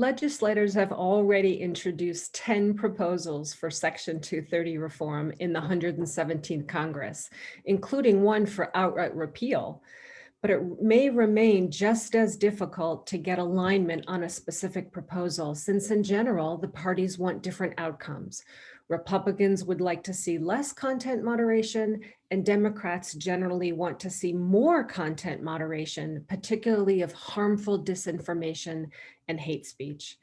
Legislators have already introduced 10 proposals for Section 230 reform in the 117th Congress, including one for outright repeal. But it may remain just as difficult to get alignment on a specific proposal, since in general, the parties want different outcomes. Republicans would like to see less content moderation and Democrats generally want to see more content moderation, particularly of harmful disinformation and hate speech.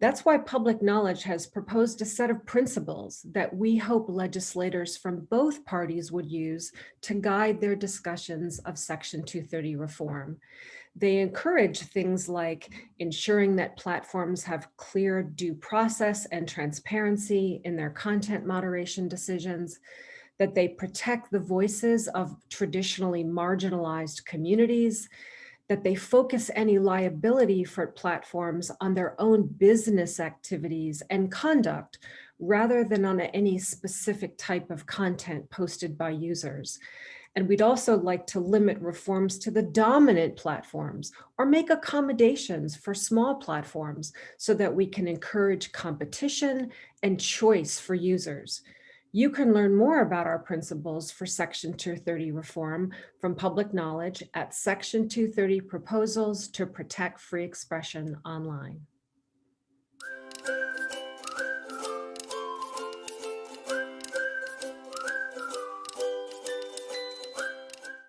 That's why Public Knowledge has proposed a set of principles that we hope legislators from both parties would use to guide their discussions of Section 230 reform. They encourage things like ensuring that platforms have clear due process and transparency in their content moderation decisions, that they protect the voices of traditionally marginalized communities, that they focus any liability for platforms on their own business activities and conduct rather than on any specific type of content posted by users. And we'd also like to limit reforms to the dominant platforms or make accommodations for small platforms so that we can encourage competition and choice for users. You can learn more about our principles for Section 230 reform from public knowledge at Section 230 proposals to protect free expression online.